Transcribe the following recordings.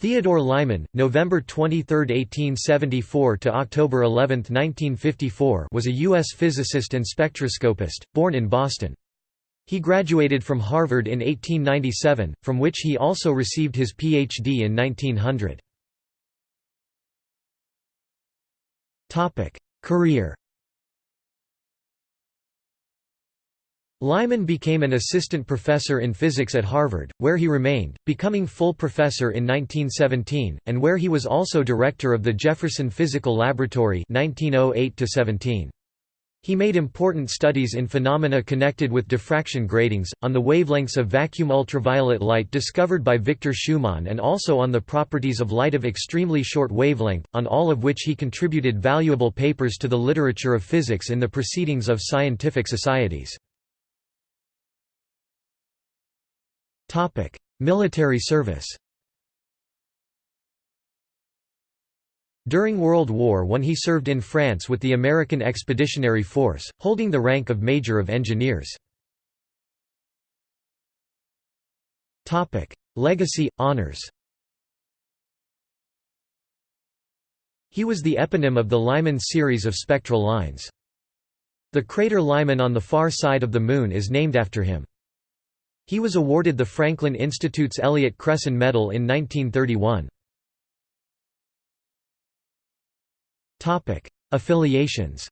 Theodore Lyman, November 23, 1874 to October 11, 1954, was a US physicist and spectroscopist, born in Boston. He graduated from Harvard in 1897, from which he also received his PhD in 1900. Topic: Career Lyman became an assistant professor in physics at Harvard, where he remained, becoming full professor in 1917, and where he was also director of the Jefferson Physical Laboratory 1908 He made important studies in phenomena connected with diffraction gratings, on the wavelengths of vacuum ultraviolet light discovered by Victor Schumann and also on the properties of light of extremely short wavelength, on all of which he contributed valuable papers to the literature of physics in the proceedings of scientific societies. Topic: Military service. During World War I he served in France with the American Expeditionary Force, holding the rank of Major of Engineers. Legacy, honors He was the eponym of the Lyman series of spectral lines. The crater Lyman on the far side of the Moon is named after him. He was awarded the Franklin Institute's Elliott Cresson Medal in 1931. Affiliations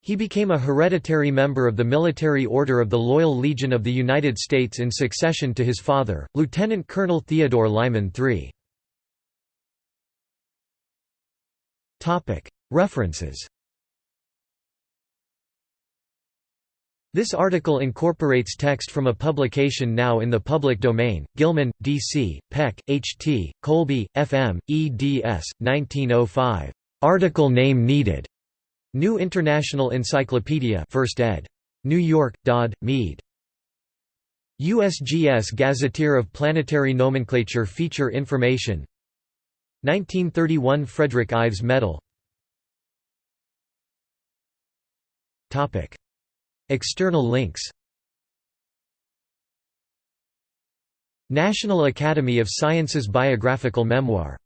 He became a hereditary member of the Military Order of the Loyal Legion of the United States in succession to his father, Lieutenant Colonel Theodore Lyman III. References This article incorporates text from a publication now in the public domain, Gilman, D.C., Peck, H.T., Colby, F.M., eds. 1905. Article name needed. New International Encyclopedia 1st ed. New York, Dodd, Mead. USGS Gazetteer of Planetary Nomenclature Feature Information 1931 Frederick Ives Medal External links National Academy of Sciences Biographical Memoir